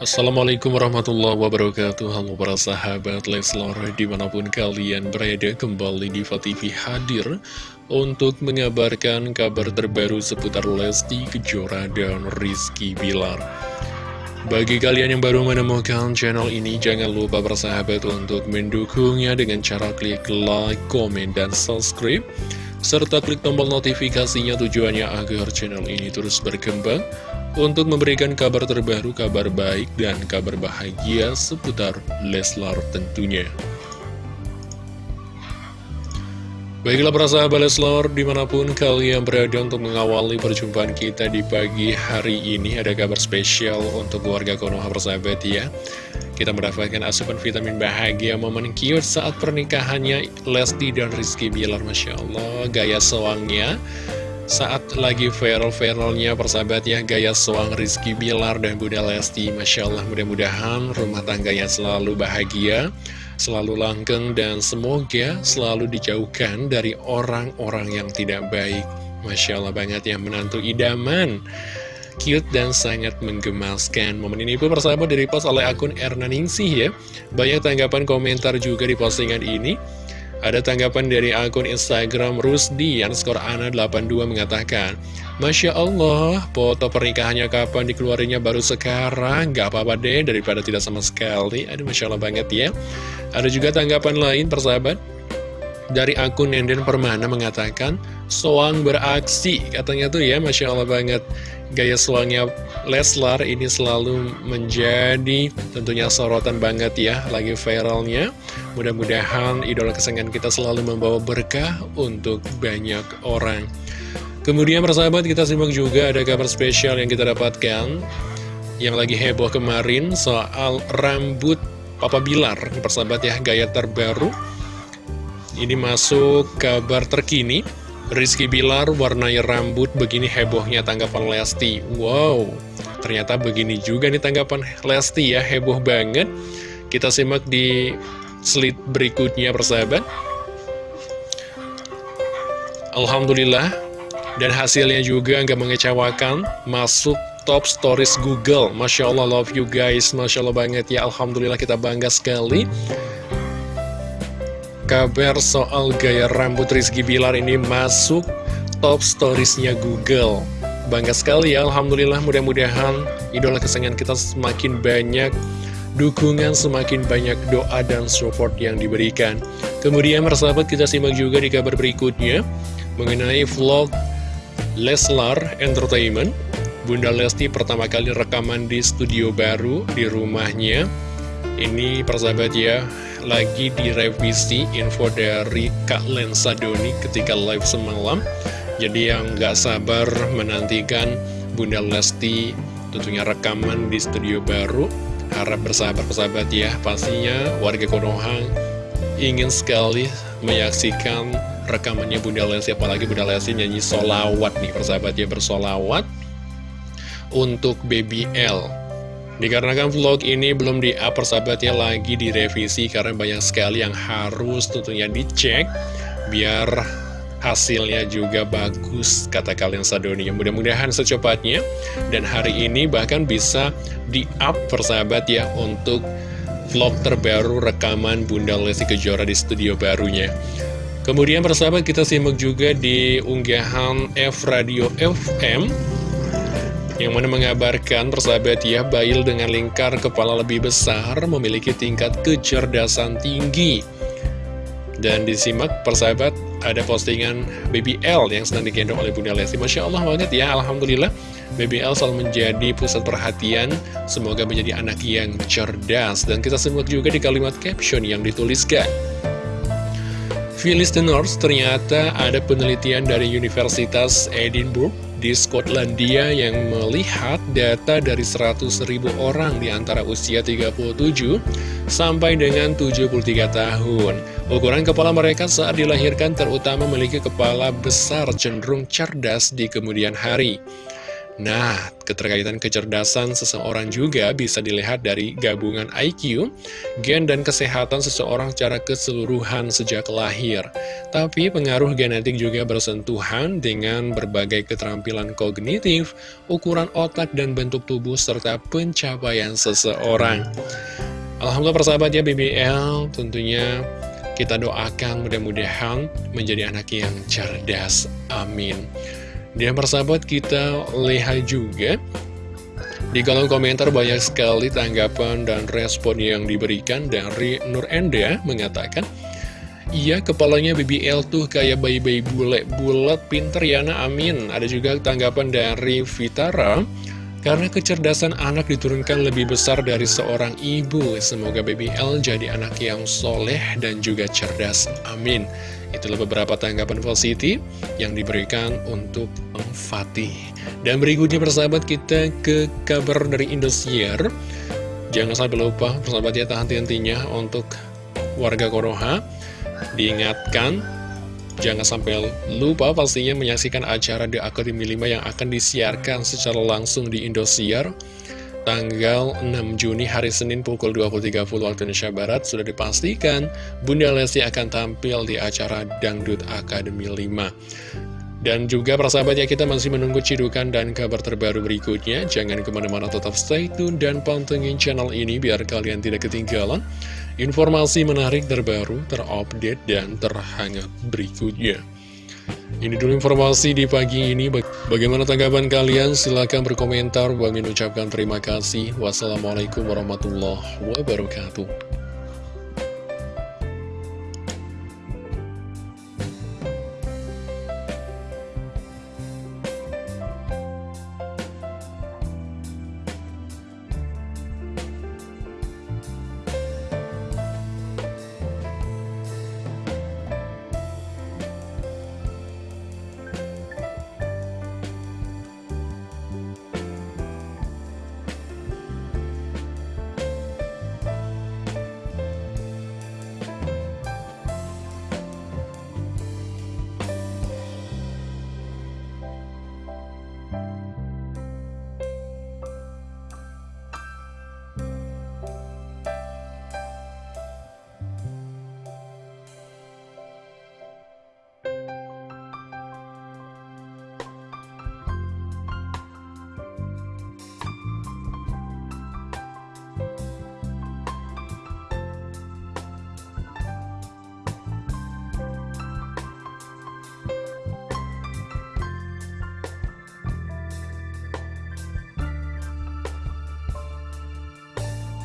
Assalamualaikum warahmatullahi wabarakatuh. Halo para sahabat Leslar Di mana pun kalian berada kembali di TV hadir Untuk mengabarkan kabar terbaru seputar Lesti Kejora dan Rizky Bilar. Bagi kalian yang baru menemukan channel ini Jangan lupa para sahabat untuk mendukungnya Dengan cara klik like, komen, dan subscribe serta klik tombol notifikasinya tujuannya agar channel ini terus berkembang untuk memberikan kabar terbaru, kabar baik, dan kabar bahagia seputar Leslar tentunya. Baiklah para sahabat Leslar, di mana pun kalian berada untuk mengawali perjumpaan kita di pagi hari ini Ada kabar spesial untuk keluarga Konoha persahabat ya. Kita mendapatkan asupan vitamin bahagia momen cute saat pernikahannya Lesti dan Rizky Bilar Masya Allah, gaya soangnya saat lagi viral-viralnya persahabat ya Gaya suang Rizky Bilar dan Bunda Lesti Masya Allah. Mudah-mudahan rumah tangganya selalu bahagia Selalu langgeng dan semoga selalu dijauhkan dari orang-orang yang tidak baik. Masya Allah banget ya menantu idaman. Cute dan sangat menggemaskan Momen ini pun persahabat dari post oleh akun Erna Ningsih ya. Banyak tanggapan komentar juga di postingan ini ada tanggapan dari akun Instagram Rusdi skor Ana 82 mengatakan Masya Allah, foto pernikahannya kapan dikeluarinya baru sekarang? Gak apa-apa deh daripada tidak sama sekali. Aduh Masya Allah banget ya. Ada juga tanggapan lain persahabat? Dari akun Nenden Permana mengatakan Soang beraksi Katanya tuh ya Masya Allah banget Gaya suangnya Leslar ini selalu menjadi tentunya sorotan banget ya Lagi viralnya. Mudah-mudahan idola kesayangan kita selalu membawa berkah untuk banyak orang. Kemudian persahabat kita simak juga ada kabar spesial yang kita dapatkan. Yang lagi heboh kemarin soal rambut Papa Bilar. Persahabat ya gaya terbaru. Ini masuk kabar terkini Rizky Bilar warnai rambut begini hebohnya tanggapan Lesti. Wow, ternyata begini juga nih tanggapan Lesti ya, heboh banget. Kita simak di slide berikutnya persahabat. Alhamdulillah Dan hasilnya juga nggak mengecewakan Masuk top stories Google. Masya Allah love you guys. Masya Allah banget ya Alhamdulillah kita bangga sekali kabar soal gaya rambut Rizky Bilar ini masuk top storiesnya Google. Bangga sekali ya, Alhamdulillah mudah-mudahan idola kesayangan kita semakin banyak dukungan, semakin banyak doa dan support yang diberikan. Kemudian persahabat kita simak juga di kabar berikutnya mengenai vlog Leslar Entertainment. Bunda Lesti pertama kali rekaman di studio baru di rumahnya. Ini persahabat ya, lagi direvisi info dari Kak Lensa Doni ketika live semalam. Jadi yang gak sabar menantikan Bunda Lesti tentunya rekaman di studio baru. Harap bersahabat-sahabat ya Pastinya warga Konoha ingin sekali menyaksikan rekamannya Bunda Lesti Apalagi Bunda Lesti nyanyi solawat nih persahabat ya bersolawat. Untuk Baby L Dikarenakan vlog ini belum di-up persahabatnya lagi direvisi karena banyak sekali yang harus tentunya dicek biar hasilnya juga bagus kata kalian Sadoni. Mudah-mudahan secepatnya dan hari ini bahkan bisa di-up persahabat ya untuk vlog terbaru rekaman Bunda Lesti Kejora di studio barunya. Kemudian persahabat kita simak juga di unggahan F Radio FM yang mana mengabarkan persahabat ya Bail dengan lingkar kepala lebih besar memiliki tingkat kecerdasan tinggi. Dan disimak persahabat ada postingan BBL yang sedang digendong oleh Bunda Lesti. Masya Allah banget ya Alhamdulillah. BBL selalu menjadi pusat perhatian. Semoga menjadi anak yang cerdas. Dan kita simak juga di kalimat caption yang dituliskan. Phyllis Tenors ternyata ada penelitian dari Universitas Edinburgh di Skotlandia yang melihat data dari 100.000 orang di antara usia 37 sampai dengan 73 tahun. Ukuran kepala mereka saat dilahirkan terutama memiliki kepala besar cenderung cerdas di kemudian hari. Nah, keterkaitan kecerdasan seseorang juga bisa dilihat dari gabungan IQ, gen dan kesehatan seseorang secara keseluruhan sejak lahir. Tapi pengaruh genetik juga bersentuhan dengan berbagai keterampilan kognitif, ukuran otak dan bentuk tubuh serta pencapaian seseorang. Alhamdulillah persahabat ya BBL tentunya kita doakan mudah-mudahan menjadi anak yang cerdas. Amin. Dan persahabat kita lihat juga. Di kolom komentar banyak sekali tanggapan dan respon yang diberikan dari Nur Enda mengatakan Iya kepalanya BBL tuh kayak bayi-bayi bule-bulet pinter ya nah amin. Ada juga tanggapan dari Vitara Karena kecerdasan anak diturunkan lebih besar dari seorang ibu. Semoga BBL jadi anak yang soleh dan juga cerdas. Amin Itulah beberapa tanggapan positif yang diberikan untuk Fatih. Dan berikutnya persahabat kita ke kabar dari Indosiar. Jangan sampai lupa persahabat ya tahan hentinya untuk warga Konoha. Diingatkan, jangan sampai lupa pastinya menyaksikan acara The Academy 5 yang akan disiarkan secara langsung di Indosiar tanggal 6 Juni hari Senin pukul 20.30 waktu Indonesia Barat sudah dipastikan Bunda Lesti akan tampil di acara Dangdut Akademi 5. Dan juga persahabat ya kita masih menunggu cidukan dan kabar terbaru berikutnya. Jangan ke mana-mana tetap stay tune dan pantengin channel ini biar kalian tidak ketinggalan informasi menarik terbaru, terupdate, dan terhangat berikutnya. Ini dulu informasi di pagi ini. Bagaimana tanggapan kalian? Silahkan berkomentar. Bagi ucapkan terima kasih. Wassalamualaikum warahmatullahi wabarakatuh.